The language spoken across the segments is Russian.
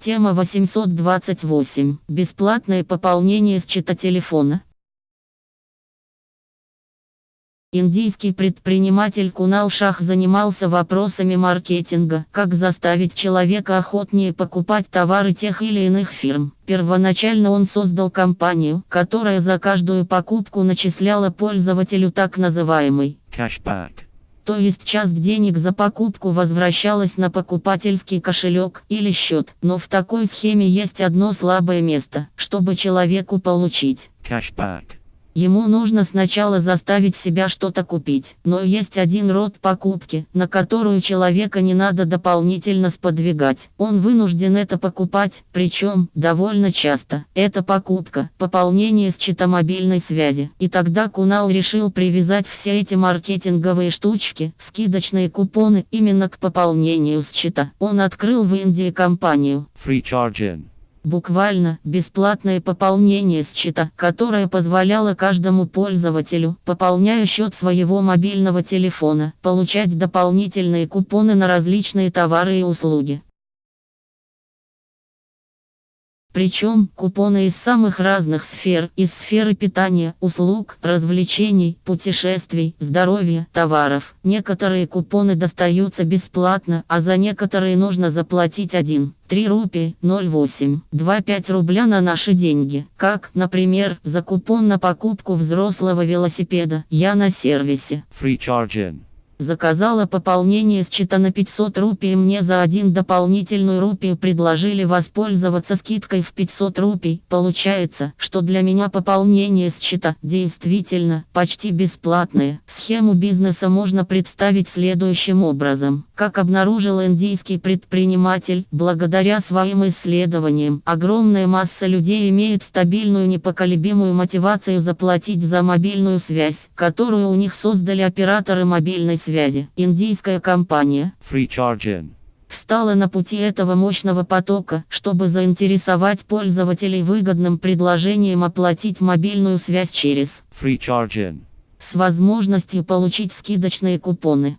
Тема 828. Бесплатное пополнение счета телефона. Индийский предприниматель Кунал Шах занимался вопросами маркетинга, как заставить человека охотнее покупать товары тех или иных фирм. Первоначально он создал компанию, которая за каждую покупку начисляла пользователю так называемый Cashback. То есть часть денег за покупку возвращалась на покупательский кошелек или счет. Но в такой схеме есть одно слабое место. Чтобы человеку получить Cashback. Ему нужно сначала заставить себя что-то купить. Но есть один род покупки, на которую человека не надо дополнительно сподвигать. Он вынужден это покупать, причем довольно часто. Это покупка, пополнение счета мобильной связи. И тогда Кунал решил привязать все эти маркетинговые штучки, скидочные купоны именно к пополнению счета. Он открыл в Индии компанию. Free charging. Буквально бесплатное пополнение счета, которое позволяло каждому пользователю, пополняя счет своего мобильного телефона, получать дополнительные купоны на различные товары и услуги. Причем купоны из самых разных сфер, из сферы питания, услуг, развлечений, путешествий, здоровья, товаров. Некоторые купоны достаются бесплатно, а за некоторые нужно заплатить 1, 3 рупии, 0,8, 2,5 рубля на наши деньги. Как, например, за купон на покупку взрослого велосипеда «Я на сервисе». Free charging. Заказала пополнение счета на 500 рупий мне за один дополнительную рупию предложили воспользоваться скидкой в 500 рупий. Получается, что для меня пополнение счета действительно почти бесплатное. Схему бизнеса можно представить следующим образом. Как обнаружил индийский предприниматель, благодаря своим исследованиям, огромная масса людей имеет стабильную непоколебимую мотивацию заплатить за мобильную связь, которую у них создали операторы мобильной связи индийская компания, Free charging. встала на пути этого мощного потока, чтобы заинтересовать пользователей выгодным предложением оплатить мобильную связь через Free charging. с возможностью получить скидочные купоны.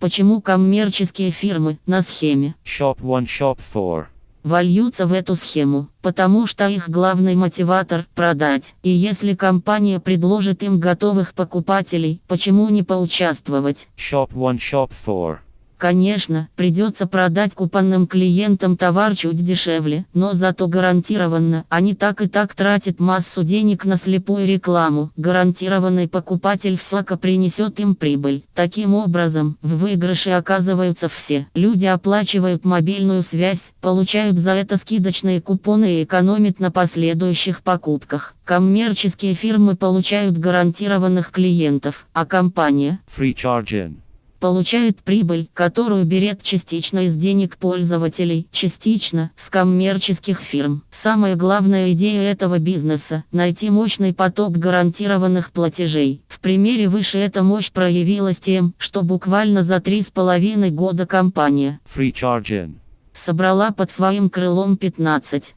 Почему коммерческие фирмы на схеме Shop 1 Shop 4. вольются в эту схему, потому что их главный мотиватор – продать. И если компания предложит им готовых покупателей, почему не поучаствовать? Shop 1 Shop 4. Конечно, придется продать купонным клиентам товар чуть дешевле, но зато гарантированно, они так и так тратят массу денег на слепую рекламу. Гарантированный покупатель всяко принесет им прибыль. Таким образом, в выигрыше оказываются все. Люди оплачивают мобильную связь, получают за это скидочные купоны и экономят на последующих покупках. Коммерческие фирмы получают гарантированных клиентов, а компания Free charging. Получает прибыль, которую берет частично из денег пользователей, частично с коммерческих фирм. Самая главная идея этого бизнеса – найти мощный поток гарантированных платежей. В примере выше эта мощь проявилась тем, что буквально за три с половиной года компания Free charging. собрала под своим крылом 15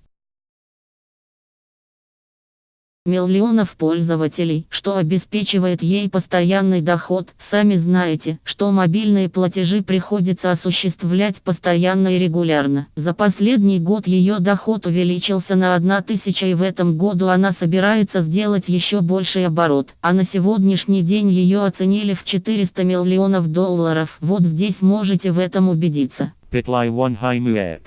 миллионов пользователей, что обеспечивает ей постоянный доход. Сами знаете, что мобильные платежи приходится осуществлять постоянно и регулярно. За последний год ее доход увеличился на 1000 и в этом году она собирается сделать еще больший оборот. А на сегодняшний день ее оценили в 400 миллионов долларов. Вот здесь можете в этом убедиться. Bitly 1 High.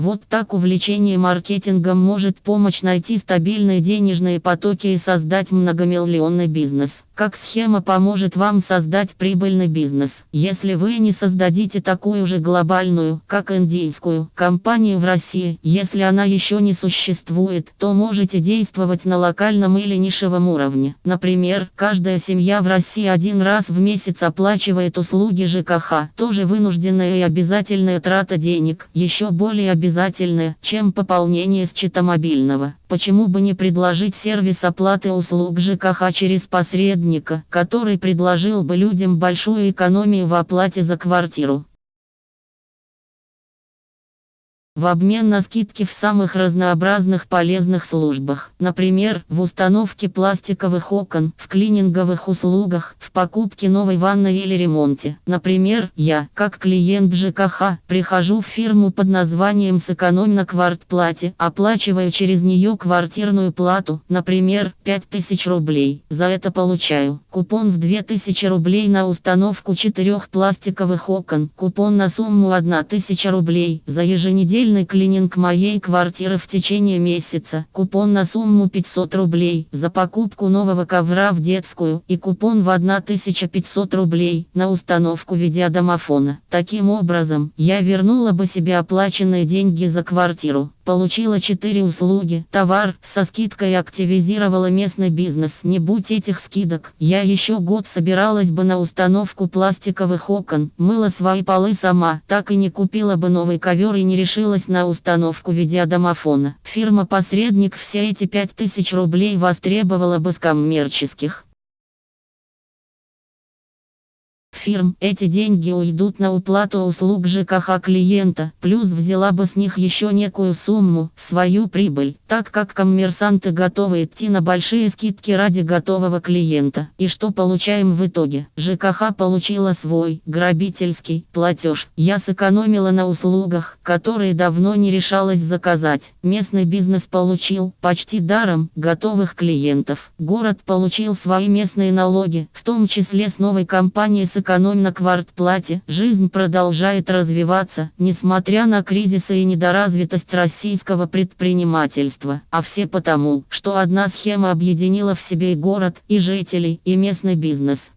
Вот так увлечение маркетингом может помочь найти стабильные денежные потоки и создать многомиллионный бизнес. Как схема поможет вам создать прибыльный бизнес? Если вы не создадите такую же глобальную, как индийскую, компанию в России, если она еще не существует, то можете действовать на локальном или нишевом уровне. Например, каждая семья в России один раз в месяц оплачивает услуги ЖКХ. Тоже вынужденная и обязательная трата денег, еще более обязательная, чем пополнение счета мобильного. Почему бы не предложить сервис оплаты услуг ЖКХ через посредника, который предложил бы людям большую экономию в оплате за квартиру? В обмен на скидки в самых разнообразных полезных службах. Например, в установке пластиковых окон, в клининговых услугах, в покупке новой ванны или ремонте. Например, я, как клиент ЖКХ, прихожу в фирму под названием «Сэкономь на квартплате», оплачиваю через нее квартирную плату, например, 5000 рублей. За это получаю купон в 2000 рублей на установку четырех пластиковых окон, купон на сумму 1000 рублей за еженедельный Еженедельный клининг моей квартиры в течение месяца. Купон на сумму 500 рублей за покупку нового ковра в детскую и купон в 1500 рублей на установку видеодомофона. Таким образом, я вернула бы себе оплаченные деньги за квартиру получила 4 услуги. Товар со скидкой активизировала местный бизнес. Не будь этих скидок, я еще год собиралась бы на установку пластиковых окон, мыла свои полы сама, так и не купила бы новый ковер и не решилась на установку видеодомофона. Фирма-посредник все эти 5000 рублей востребовала бы с коммерческих фирм. Эти деньги уйдут на уплату услуг ЖКХ клиента, плюс взяла бы с них еще некую сумму, свою прибыль, так как коммерсанты готовы идти на большие скидки ради готового клиента. И что получаем в итоге? ЖКХ получила свой, грабительский, платеж. Я сэкономила на услугах, которые давно не решалась заказать. Местный бизнес получил, почти даром, готовых клиентов. Город получил свои местные налоги, в том числе с новой компанией сэкономила экономь на квартплате. Жизнь продолжает развиваться, несмотря на кризисы и недоразвитость российского предпринимательства. А все потому, что одна схема объединила в себе и город, и жителей, и местный бизнес.